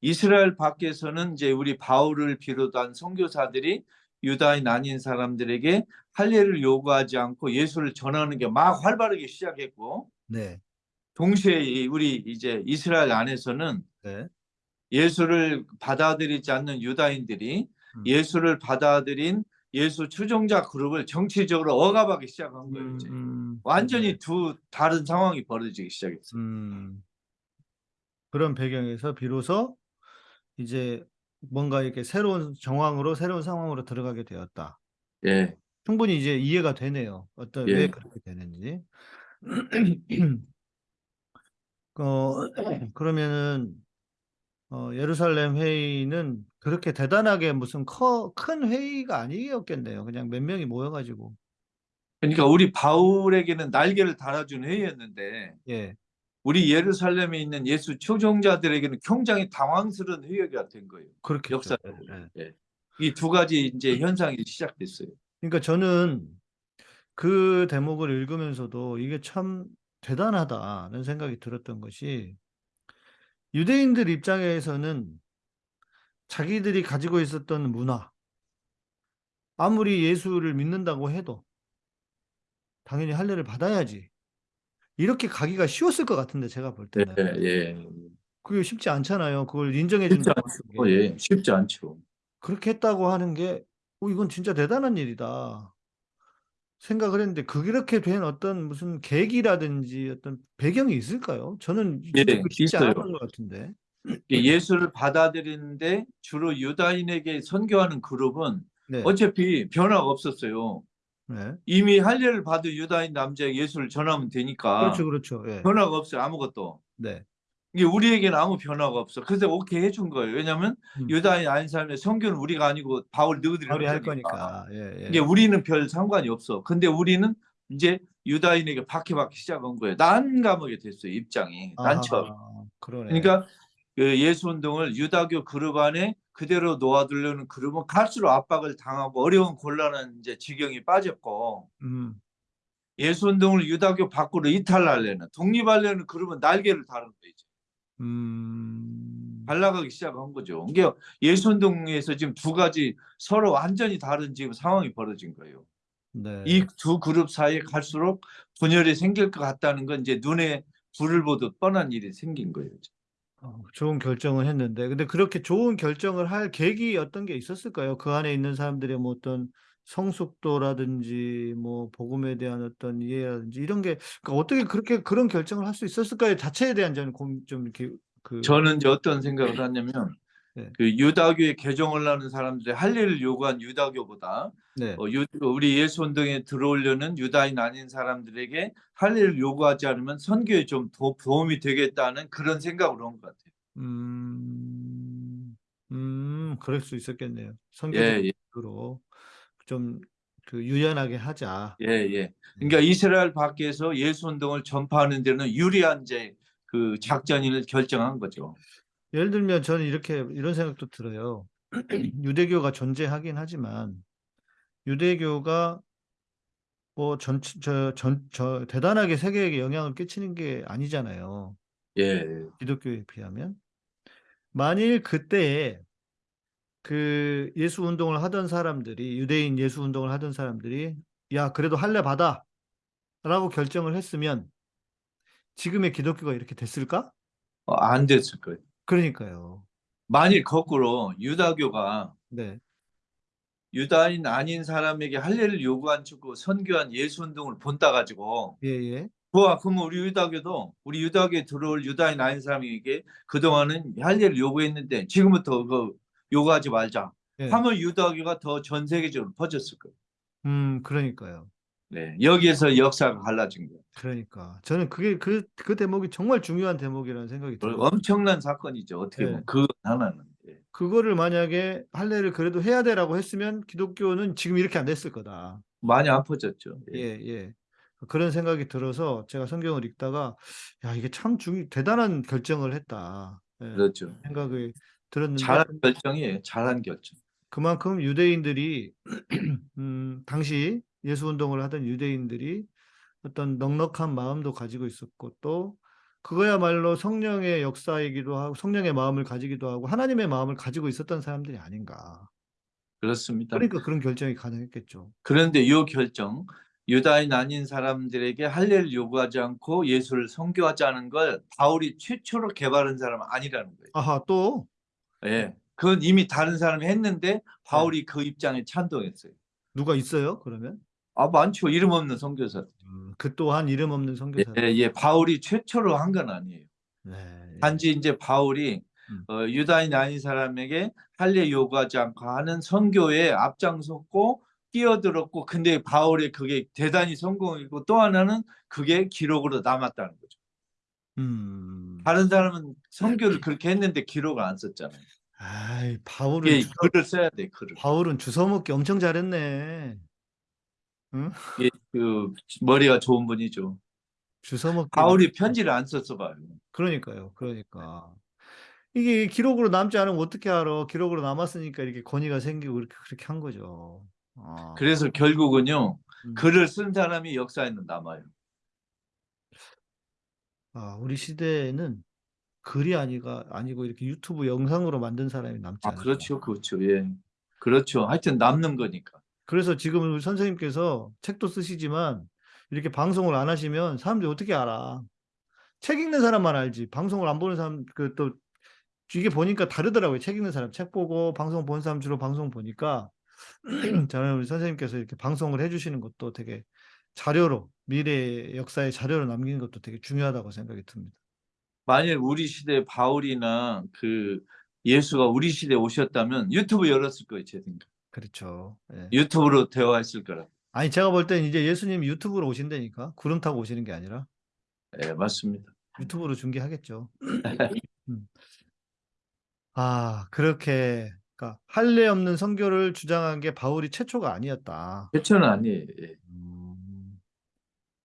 이스라엘 밖에서는 이제 우리 바울을 비롯한 선교사들이 유다인 아닌 사람들에게 할례를 요구하지 않고 예수를 전하는 게 막 활발하게 시작했고 네. 동시에 이 우리 이제 이스라엘 안에서는 네. 예수를 받아들이지 않는 유다인들이 음. 예수를 받아들인 예수 추종자 그룹을 정치적으로 억압하기 시작한 거예요. 이제. 음, 완전히 네. 두 다른 상황이 벌어지기 시작했어요. 음, 그런 배경에서 비로소 이제 뭔가 이렇게 새로운 정황으로 새로운 상황으로 들어가게 되었다. 예. 충분히 이제 이해가 되네요. 어떤 예. 왜 그렇게 되는지. 어, 그러면은 어, 예루살렘 회의는 그렇게 대단하게 무슨 커, 큰 회의가 아니었겠네요. 그냥 몇 명이 모여가지고. 그러니까 우리 바울에게는 날개를 달아준 회의였는데 예. 우리 예루살렘에 있는 예수 추종자들에게는 굉장히 당황스러운 회의가 된 거예요. 그렇게 역사적으로. 이두 가지 이제 현상이 시작됐어요. 그러니까 저는 그 대목을 읽으면서도 이게 참 대단하다는 생각이 들었던 것이 유대인들 입장에서는 자기들이 가지고 있었던 문화, 아무리 예수를 믿는다고 해도 당연히 할례를 받아야지. 이렇게 가기가 쉬웠을 것 같은데 제가 볼 예, 때는 예. 그게 쉽지 않잖아요. 그걸 인정해 쉽지 않죠. 게. 예, 쉽지 않죠. 그렇게 했다고 하는 게, 어, 이건 진짜 대단한 일이다. 생각을 했는데, 그렇게 된 어떤 무슨 계기라든지 어떤 배경이 있을까요? 저는 예, 쉽지 있어요. 것 같은데. 예수를 받아들이는데 주로 유다인에게 선교하는 그룹은 네. 어차피 변화가 없었어요. 네. 이미 할례를 받은 유다인 남자에게 예수를 전하면 되니까 그렇죠, 그렇죠. 예. 변화가 없어요. 아무것도. 네. 이게 우리에게는 아무 변화가 없어. 그래서 오케이 해준 거예요. 왜냐하면 음. 유다인 아닌 사람의 선교는 우리가 아니고 바울 너희들이 할 거니까. 거니까. 예, 예. 이게 우리는 별 상관이 없어. 근데 우리는 이제 유다인에게 박해받기 시작한 거예요. 난감하게 됐어요. 입장이. 난처. 아하, 그러네. 그러니까 그 예수 운동을 유다교 그룹 안에 그대로 놓아두려는 그룹은 갈수록 압박을 당하고 어려운 곤란한 이제 지경이 빠졌고 음, 예수 운동을 유다교 밖으로 이탈하려는 독립하려는 그룹은 날개를 다른 거죠. 음, 발라가기 시작한 거죠. 이게 예수 운동에서 지금 두 가지 서로 완전히 다른 지금 상황이 벌어진 거예요. 네. 이두 그룹 사이에 갈수록 분열이 생길 것 같다는 건 이제 눈에 불을 보듯 뻔한 일이 생긴 거예요. 어, 좋은 결정을 했는데, 근데 그렇게 좋은 결정을 할 계기 어떤 게 있었을까요? 그 안에 있는 사람들의 뭐 어떤 성숙도라든지 뭐 복음에 대한 어떤 이해라든지 이런 게 그러니까 어떻게 그렇게 그런 결정을 할 수 있었을까요? 자체에 대한 저는 좀 이렇게 그 저는 이제 어떤 생각을 하냐면 네. 그 유다교의 개종을 하는 사람들의 할례를 요구한 유다교보다 네. 어, 유- 우리 예수 운동에 들어오려는 유다인 아닌 사람들에게 할례를 요구하지 않으면 선교에 좀 도, 도움이 되겠다는 그런 생각으로 한 것 같아요. 음, 음, 그럴 수 있었겠네요. 예, 예, 선교적으로 좀그 유연하게 하자. 예, 예. 그러니까 이스라엘 밖에서 예수 운동을 전파하는 데는 유리한 이제 그 작전을 결정한 거죠. 예를 들면 저는 이렇게 이런 생각도 들어요. 유대교가 존재하긴 하지만 유대교가 뭐 전, 저, 전, 저 대단하게 세계에게 영향을 끼치는 게 아니잖아요. 예, 기독교에 비하면. 만일 그때에 그 예수 운동을 하던 사람들이 유대인 예수 운동을 하던 사람들이 야 그래도 할례 받아 라고 결정을 했으면 지금의 기독교가 이렇게 됐을까? 어, 안 됐을 거예요. 그러니까요. 만일 거꾸로 유다교가 네. 유다인 아닌 사람에게 할례를 요구한 주고 선교한 예수 운동을 본따 가지고 예, 예. 좋아 그러면 우리 유다교도 우리 유다교에 들어올 유다인 아닌 사람에게 그동안은 할례를 요구했는데 지금부터 그 요구하지 말자 예. 하면 유다교가 더 전 세계적으로 퍼졌을 거예요. 음, 그러니까요. 네, 여기에서 역사가 갈라진 거예요. 그러니까 저는 그게 그, 그 대목이 정말 중요한 대목이라는 생각이 들어요. 엄청난 사건이죠. 어떻게 보면 네. 그 하나는. 예. 그거를 만약에 할례를 그래도 해야 되라고 했으면 기독교는 지금 이렇게 안 됐을 거다. 많이 안 퍼졌죠. 예. 예, 예. 그런 생각이 들어서 제가 성경을 읽다가 야, 이게 참 중, 대단한 결정을 했다. 예, 그렇죠. 생각이 들었는데 잘한 결정이에요. 잘한 결정. 그만큼 유대인들이 음, 당시 예수 운동을 하던 유대인들이 어떤 넉넉한 마음도 가지고 있었고 또 그거야말로 성령의 역사이기도 하고 성령의 마음을 가지기도 하고 하나님의 마음을 가지고 있었던 사람들이 아닌가. 그렇습니다. 그러니까 그런 결정이 가능했겠죠. 그런데 이 결정 유다인 아닌 사람들에게 할례를 요구하지 않고 예수를 선교하자는 걸 바울이 최초로 개발한 사람은 아니라는 거예요. 아하 또 예. 그건 이미 다른 사람이 했는데 바울이 그 입장에 찬동했어요. 누가 있어요? 그러면 아 많죠. 이름 없는 선교사. 음, 그 또한 이름 없는 선교사. 예, 예. 바울이 최초로 한 건 아니에요. 네, 예. 단지 이제 바울이 음. 어, 유다인 아닌 사람에게 할례 요구하지 않고 하는 선교에 앞장섰고 뛰어들었고 근데 바울의 그게 대단히 성공이고 또 하나는 그게 기록으로 남았다는 거죠. 음. 다른 사람은 선교를 그렇게 했는데 기록을 안 썼잖아요. 아이 바울은 이게 주, 글을 써야 돼 글을. 바울은 주워 먹기 엄청 잘했네. 이게 그 머리가 좋은 분이죠. 주워먹기. 바울이 편지를 안 썼어 봐요. 그러니까요. 그러니까 이게 기록으로 남지 않으면 어떻게 알아? 기록으로 남았으니까 이렇게 권위가 생기고 그렇게 그렇게 한 거죠. 아, 그래서 결국은요 음. 글을 쓴 사람이 역사에는 남아요. 아, 우리 시대에는 글이 아니가 아니고 이렇게 유튜브 영상으로 만든 사람이 남지 아 않을까. 그렇죠, 그렇죠, 예, 그렇죠. 하여튼 남는 거니까. 그래서 지금 우리 선생님께서 책도 쓰시지만 이렇게 방송을 안 하시면 사람들이 어떻게 알아? 책 읽는 사람만 알지. 방송을 안 보는 사람 그 또 이게 보니까 다르더라고요. 책 읽는 사람 책 보고 방송 보는 사람 주로 방송 보니까 저는 우리 선생님께서 이렇게 방송을 해주시는 것도 되게 자료로 미래의 역사의 자료로 남기는 것도 되게 중요하다고 생각이 듭니다. 만일 우리 시대 바울이나 그 예수가 우리 시대에 오셨다면 유튜브 열었을 거예요, 제 생각. 그렇죠. 예. 유튜브로 대화했을 거라. 아니 제가 볼 땐 이제 예수님 유튜브로 오신다니까 구름 타고 오시는 게 아니라 예, 맞습니다. 유튜브로 중계하겠죠. 음. 아 그렇게 그러니까 할례 없는 선교를 주장한 게 바울이 최초가 아니었다. 최초는 아니에요. 예. 음,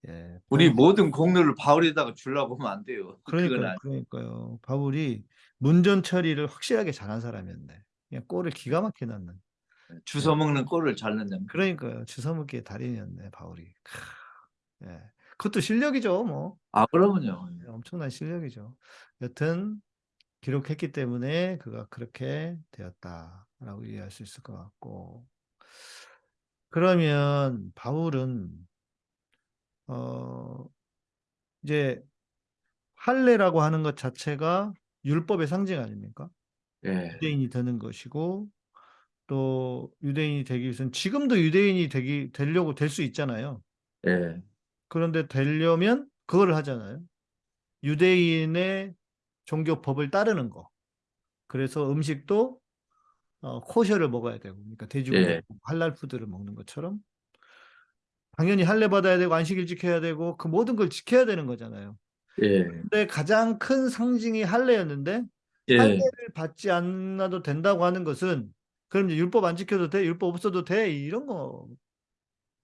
예, 우리 바울- 모든 공로를 바울에다가 주려고 하면 안 돼요. 그러니까요. 그러니까요. 바울이 문전 처리를 확실하게 잘한 사람이었네. 그냥 골을 기가 막히게 넣는. 주워 먹는 꼴을 잘 넣는. 그러니까요, 주워 먹기의 달인이었네, 바울이. 크, 예, 그것도 실력이죠, 뭐. 아 그러면요. 네, 엄청난 실력이죠. 여튼 기록했기 때문에 그가 그렇게 되었다라고 이해할 수 있을 것 같고. 그러면 바울은 어 이제 할례라고 하는 것 자체가 율법의 상징 아닙니까? 예. 유대인이 되는 것이고 또 유대인이 되기 위해서는 지금도 유대인이 되기 되려고 될 수 있잖아요. 예. 그런데 되려면 그거를 하잖아요. 유대인의 종교법을 따르는 거. 그래서 음식도 어, 코셔를 먹어야 되고, 그러니까 돼지고기, 예. 할랄 푸드를 먹는 것처럼 당연히 할례 받아야 되고 안식일 지켜야 되고 그 모든 걸 지켜야 되는 거잖아요. 예. 근데 가장 큰 상징이 할례였는데 예. 할례를 받지 않아도 된다고 하는 것은 그럼 이제 율법 안 지켜도 돼? 율법 없어도 돼? 이런 거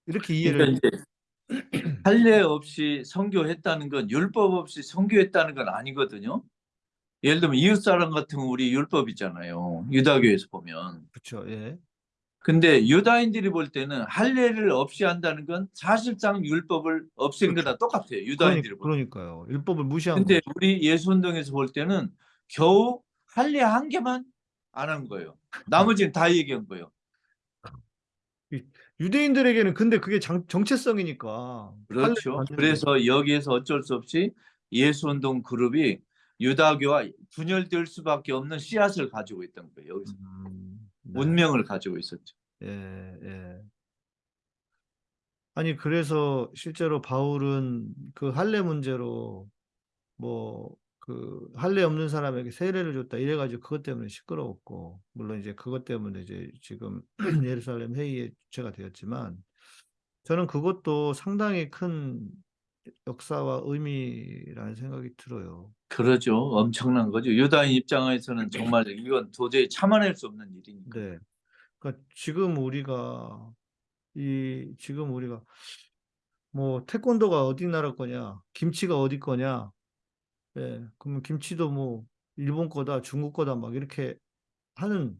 이렇게 이해를 그러니까 이제 할례 없이 선교했다는 건 율법 없이 선교했다는 건 아니거든요. 예를 들면 이웃 사람 같은 건 우리 율법이잖아요. 유다교에서 보면. 그렇죠. 예. 근데 유다인들이 볼 때는 할례를 없이 한다는 건 사실상 율법을 없앤 거나 똑같아요. 유다인들이. 그러니까, 요 율법을 무시한 근데 거죠. 우리 예수운동에서 볼 때는 겨우 할례 한 개만 안 한 거예요. 나머지는 다 얘기한 거예요. 유대인들에게는 근데 그게 장, 정체성이니까 그렇죠. 그래서 여기에서 어쩔 수 없이 예수운동 그룹이 유다교와 분열될 수밖에 없는 씨앗을 가지고 있던 거예요. 여기서 음, 네. 운명을 가지고 있었죠. 예, 예. 아니, 그래서 실제로 바울은 그 할례 문제로 뭐, 그 할례 없는 사람에게 세례를 줬다 이래가지고 그것 때문에 시끄러웠고, 물론 이제 그것 때문에 이제 지금 예루살렘 회의의 주체가 되었지만, 저는 그것도 상당히 큰 역사와 의미라는 생각이 들어요. 그러죠. 엄청난 거죠. 유다인 입장에서는 정말 이건 도저히 참아낼 수 없는 일이니까. 네. 그러니까 지금 우리가 이 지금 우리가 뭐 태권도가 어디 나라 거냐, 김치가 어디 거냐, 예, 그러면 김치도 뭐 일본 거다, 중국 거다 막 이렇게 하는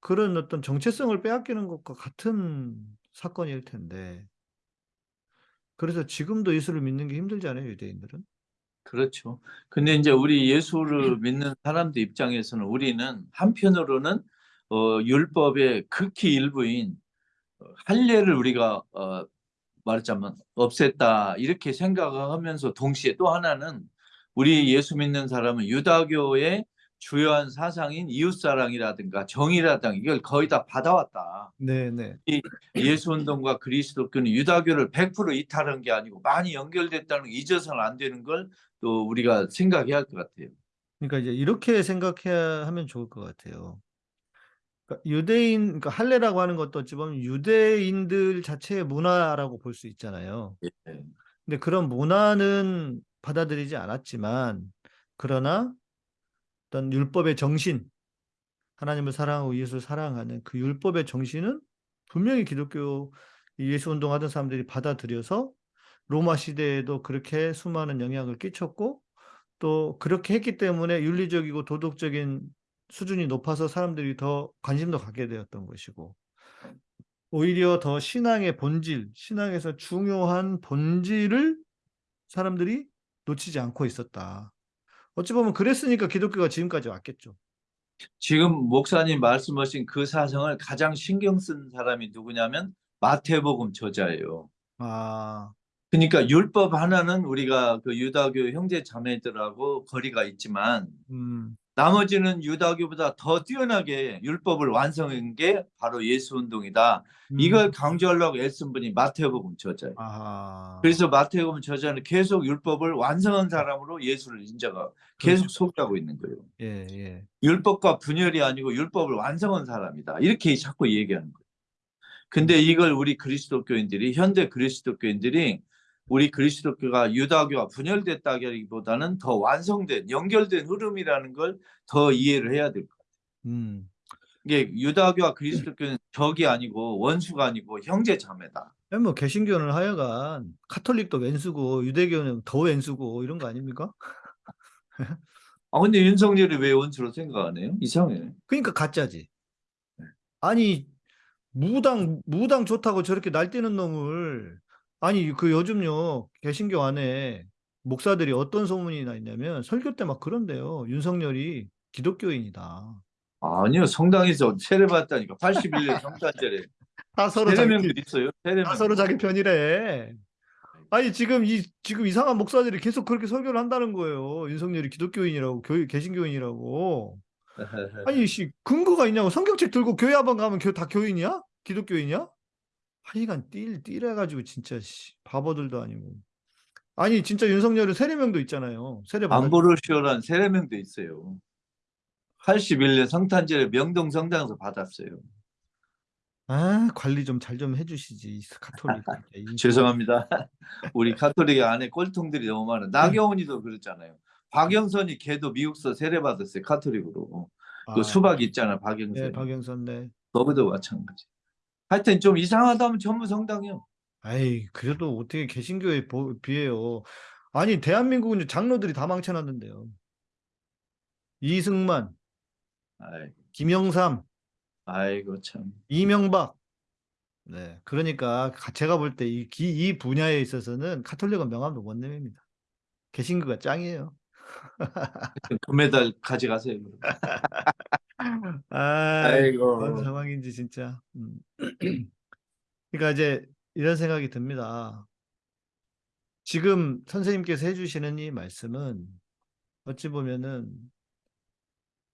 그런 어떤 정체성을 빼앗기는 것과 같은 사건일 텐데. 그래서 지금도 예수를 믿는 게 힘들잖아요, 유대인들은. 그렇죠. 근데 이제 우리 예수를 믿는 사람들 입장에서는 우리는 한편으로는 어, 율법의 극히 일부인 어, 할례를 우리가 어, 말하자면 없앴다 이렇게 생각하면서 동시에 또 하나는 우리 예수 믿는 사람은 유다교의 주요한 사상인 이웃사랑이라든가 정의라든가 이걸 거의 다 받아왔다. 네, 네. 예수 운동과 그리스도교는 유다교를 100% 이탈한 게 아니고 많이 연결됐다는 거 잊어서는 안 되는 걸 또 우리가 생각해야 할 것 같아요. 그러니까 이제 이렇게 생각해야 하면 좋을 것 같아요. 그러니까 유대인, 그러니까 할례라고 하는 것도 어찌 보면 유대인들 자체의 문화라고 볼 수 있잖아요. 예. 근데 그런 문화는 받아들이지 않았지만, 그러나 어떤 율법의 정신, 하나님을 사랑하고 예수를 사랑하는 그 율법의 정신은 분명히 기독교 이 예수 운동하던 사람들이 받아들여서 로마 시대에도 그렇게 수많은 영향을 끼쳤고 또 그렇게 했기 때문에 윤리적이고 도덕적인 수준이 높아서 사람들이 더 관심도 갖게 되었던 것이고 오히려 더 신앙의 본질, 신앙에서 중요한 본질을 사람들이 놓치지 않고 있었다. 어찌 보면 그랬으니까 기독교가 지금까지 왔겠죠. 지금 목사님 말씀하신 그 사상을 가장 신경 쓴 사람이 누구냐면 마태복음 저자예요. 아, 그러니까 율법 하나는 우리가 그 유다교 형제 자매들하고 거리가 있지만 음, 나머지는 유다교보다 더 뛰어나게 율법을 완성한 게 바로 예수 운동이다. 음, 이걸 강조하려고 애쓴 분이 마태복음 저자예요. 아하. 그래서 마태복음 저자는 계속 율법을 완성한 사람으로 예수를 인정하고 계속 소개하고 있는 거예요. 예, 예. 율법과 분열이 아니고 율법을 완성한 사람이다. 이렇게 자꾸 얘기하는 거예요. 근데 이걸 우리 그리스도교인들이 현대 그리스도교인들이 우리 그리스도교가 유다교와 분열됐다기보다는 더 완성된 연결된 흐름이라는 걸 더 이해를 해야 될 거예요. 음. 이게 유다교와 그리스도교는 적이 아니고 원수가 아니고 형제 자매다. 아니, 뭐 개신교는 하여간 카톨릭도 왼수고 유대교는 더 왼수고 이런 거 아닙니까? 아 근데 윤석열이 왜 원수로 생각 안 해요? 이상해. 그러니까 가짜지. 아니 무당 무당 좋다고 저렇게 날뛰는 놈을 아니 그 요즘요 개신교 안에 목사들이 어떤 소문이 나 있냐면 설교 때 막 그런데요. 윤석열이 기독교인이다. 아니요 성당에서 세례 받다니까 81년 정탄절에 다 서로 자기 있어요. 세례명. 다 서로 자기 편이래. 아니 지금 이 지금 이상한 목사들이 계속 그렇게 설교를 한다는 거예요. 윤석열이 기독교인이라고 교, 개신교인이라고. 아니 씨 근거가 있냐고 성경책 들고 교회 한번 가면 교, 다 교인이야? 기독교인이야? 하여간 띠 띠래가지고 진짜 씨 바보들도 아니고 아니 진짜 윤석열은 세례명도 있잖아요 세례 받았 안보르시오란 세례명도 있어요. 81년 성탄절에 명동 성당에서 받았어요. 아 관리 좀 잘좀 해주시지 이 카톨릭 죄송합니다. 우리 카톨릭 안에 꼴통들이 너무 많아. 나경원이도 그랬잖아요. 박영선이 걔도 미국서 세례 받았어요. 카톨릭으로. 아, 그 수박 있잖아, 박영선. 네 박영선 네 거기도 마찬가지. 하여튼 좀 이상하다면 전부 성당이요. 아이 그래도 어떻게 개신교에 보- 비해요 아니 대한민국은 장로들이 다 망쳐놨는데요 이승만 아이, 김영삼 아이고 참. 이명박. 네, 그러니까 가- 제가 볼 때 이 이 분야에 있어서는 카톨릭은 명함도 못 내밉니다. 개신교가 짱이에요. 금메달 가져가세요. 아, 아이고. 뭔 상황인지 진짜. 음. 그러니까 이제 이런 생각이 듭니다. 지금 선생님께서 해주시는 이 말씀은 어찌 보면은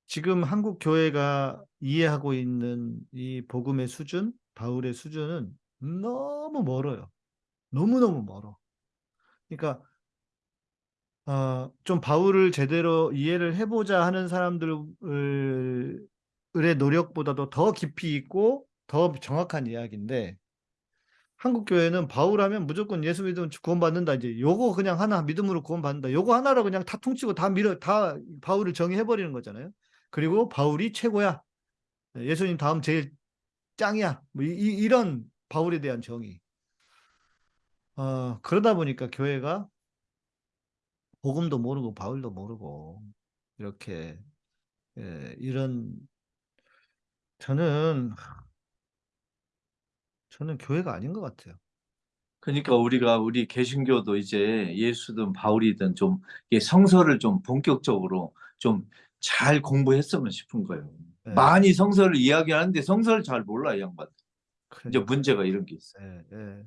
지금 한국 교회가 이해하고 있는 이 복음의 수준, 바울의 수준은 너무 멀어요. 너무너무 멀어. 그러니까 어, 좀 바울을 제대로 이해를 해보자 하는 사람들의 노력보다도 더 깊이 있고 더 정확한 이야기인데 한국 교회는 바울 하면 무조건 예수 믿으면 구원받는다 이제 요거 그냥 하나 믿음으로 구원받는다 요거 하나로 그냥 다 퉁치고 다 밀어 다 바울을 정의해 버리는 거잖아요. 그리고 바울이 최고야. 예수님 다음 제일 짱이야. 뭐 이, 이- 이런 바울에 대한 정의. 어, 그러다 보니까 교회가 복음도 모르고 바울도 모르고 이렇게 예, 이런 저는 저는 교회가 아닌 것 같아요. 그러니까 우리가 우리 개신교도 이제 예수든 바울이든 좀 성서를 좀 본격적으로 좀 잘 공부했으면 싶은 거예요. 예, 많이 성서를 이야기하는데 성서를 잘 몰라 이 양반. 이제 그러니까. 문제가 이런 게 있어요. 예, 예.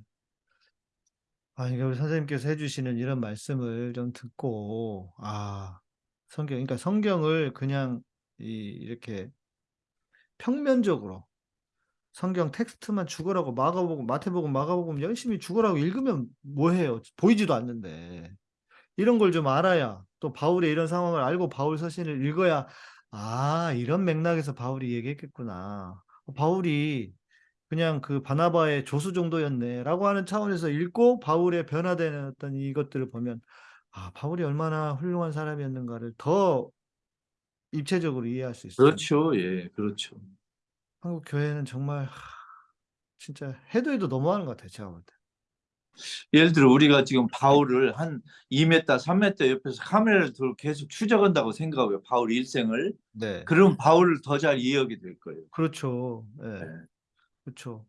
아, 이게 우리 선생님께서 해주시는 이런 말씀을 좀 듣고, 아, 성경, 그러니까 성경을 그냥 이, 이렇게 평면적으로 성경 텍스트만 죽으라고 마가복음, 마태복음, 마가복음 열심히 죽으라고 읽으면 뭐해요? 보이지도 않는데. 이런 걸 좀 알아야 또 바울의 이런 상황을 알고 바울 서신을 읽어야 아, 이런 맥락에서 바울이 얘기했겠구나. 바울이 그냥 그 바나바의 조수 정도였네라고 하는 차원에서 읽고 바울의 변화되는 어떤 이것들을 보면 아, 바울이 얼마나 훌륭한 사람이었는가를 더 입체적으로 이해할 수 있어요. 그렇죠. 예, 그렇죠. 한국 교회는 정말 하, 진짜 해도 해도 너무하는 것 같아요. 제가 볼 때. 예를 들어 우리가 지금 바울을 한 2m, 3m 옆에서 카메라를 들고 계속 추적한다고 생각해요. 바울 일생을. 네. 그럼 바울을 더 잘 이해하게 될 거예요. 그렇죠. 예. 네. 그렇죠.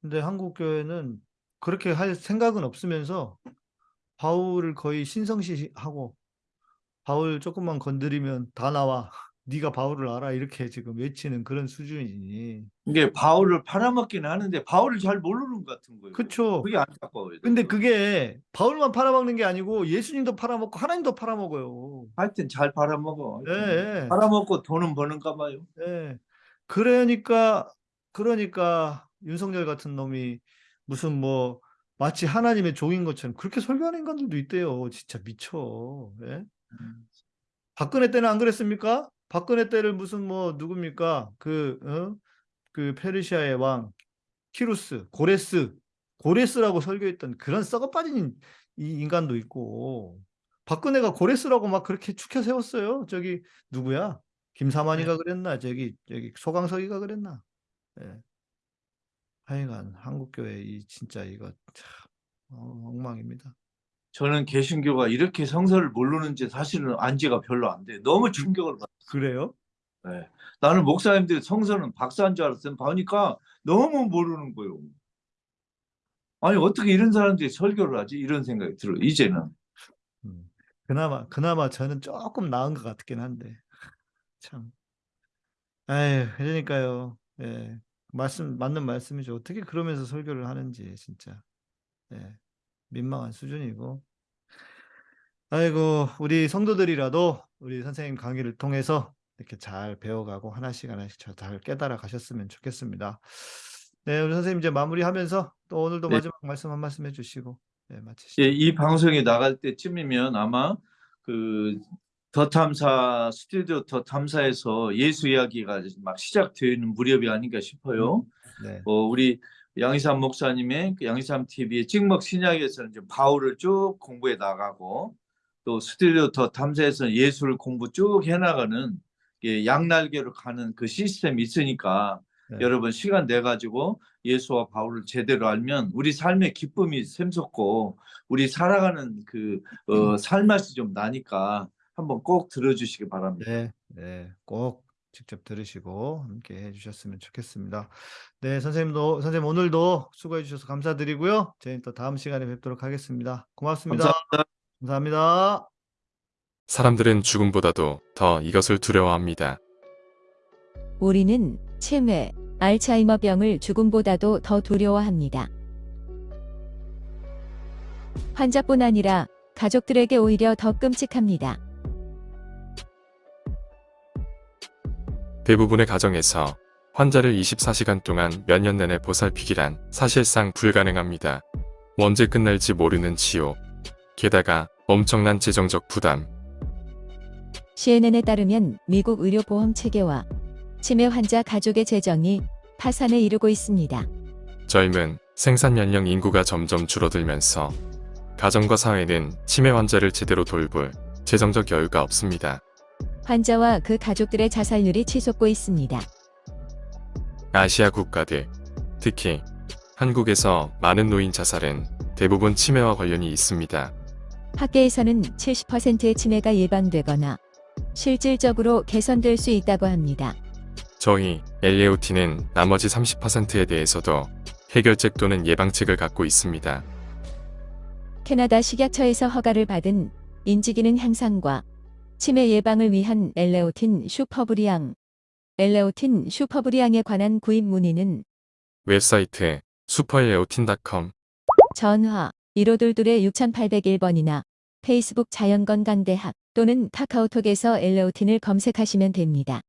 근데 한국 교회는 그렇게 할 생각은 없으면서 바울을 거의 신성시하고 바울 조금만 건드리면 다 나와. 네가 바울을 알아 이렇게 지금 외치는 그런 수준이니. 이게 바울을 팔아먹기는 하는데 바울을 잘 모르는 것 같은 거예요. 그렇죠. 그게 안타까워요. 근데 그게 바울만 팔아먹는 게 아니고 예수님도 팔아먹고 하나님도 팔아먹어요. 하여튼 잘 팔아먹어. 예, 예. 팔아먹고 돈은 버는가 봐요. 예. 그러니까 그러니까 윤석열 같은 놈이 무슨 뭐 마치 하나님의 종인 것처럼 그렇게 설교하는 인간들도 있대요. 진짜 미쳐. 예? 박근혜 때는 안 그랬습니까? 박근혜 때를 무슨 뭐 누굽니까? 그, 어? 그 페르시아의 왕 키루스, 고레스, 고레스라고 설교했던 그런 썩어 빠진 이 인간도 있고 박근혜가 고레스라고 막 그렇게 축혀 세웠어요. 저기 누구야? 김사만이가 그랬나? 저기 저기 소강석이가 그랬나? 예. 하여간 한국 교회 이 진짜 이거 참 어, 엉망입니다. 저는 개신교가 이렇게 성서를 모르는지 사실은 안지가 별로 안 돼. 너무 충격을 받. 그래요? 네. 나는 목사님들이 성서는 박사인 줄 알았어요. 보니까 너무 모르는 거예요. 아니 어떻게 이런 사람들이 설교를 하지? 이런 생각이 들어요. 이제는. 음. 그나마 그나마 저는 조금 나은 것 같긴 한데 참. 에휴, 그러니까요. 예. 말씀 맞는 말씀이죠. 어떻게 그러면서 설교를 하는지 진짜. 예. 민망한 수준이고. 아이고, 우리 성도들이라도 우리 선생님 강의를 통해서 이렇게 잘 배워가고 하나씩 하나씩 잘- 잘 깨달아 가셨으면 좋겠습니다. 네, 우리 선생님 이제 마무리하면서 또 오늘도 네. 마지막 말씀 한 말씀 해주시고 네, 마치시죠. 예, 이 방송이 나갈 때쯤이면 아마 그 더 탐사 스튜디오 더 탐사에서 예수 이야기가 막 시작되는 무렵이 아닌가 싶어요. 네, 어, 우리 양희삼 목사님의 그 양희삼 TV의 찍먹 신약에서는 이제 바울을 쭉 공부해 나가고 또 스튜디오 더 탐사에서는 예수를 공부 쭉 해나가는 예, 양날개로 가는 그 시스템이 있으니까 네. 여러분 시간 내 가지고 예수와 바울을 제대로 알면 우리 삶의 기쁨이 샘솟고 우리 살아가는 그 어, 살맛이 좀 나니까 한번 꼭 들어주시기 바랍니다. 네, 네, 꼭 직접 들으시고 함께 해주셨으면 좋겠습니다. 네, 선생님도 선생님 오늘도 수고해 주셔서 감사드리고요. 저희는 또 다음 시간에 뵙도록 하겠습니다. 고맙습니다. 감사합니다. 감사합니다. 사람들은 죽음보다도 더 이것을 두려워합니다. 우리는 치매, 알츠하이머병을 죽음보다도 더 두려워합니다. 환자뿐 아니라 가족들에게 오히려 더 끔찍합니다. 대부분의 가정에서 환자를 24시간 동안 몇 년 내내 보살피기란 사실상 불가능합니다. 언제 끝날지 모르는 치료. 게다가 엄청난 재정적 부담. CNN에 따르면 미국 의료보험 체계와 치매 환자 가족의 재정이 파산에 이르고 있습니다. 젊은 생산 연령 인구가 점점 줄어들면서 가정과 사회는 치매 환자를 제대로 돌볼 재정적 여유가 없습니다. 환자와 그 가족들의 자살률이 치솟고 있습니다. 아시아 국가들, 특히 한국에서 많은 노인 자살은 대부분 치매와 관련이 있습니다. 학계에서는 70%의 치매가 예방되거나 실질적으로 개선될 수 있다고 합니다. 저희 엘레오티는 나머지 30%에 대해서도 해결책 또는 예방책을 갖고 있습니다. 캐나다 식약처에서 허가를 받은 인지기능 향상과 치매 예방을 위한 엘레오틴 슈퍼브리앙, 엘레오틴 슈퍼브리앙에 관한 구입 문의는 웹사이트 슈퍼엘레오틴.com 전화 1522-6801번이나 페이스북 자연건강대학 또는 카카오톡에서 엘레오틴을 검색하시면 됩니다.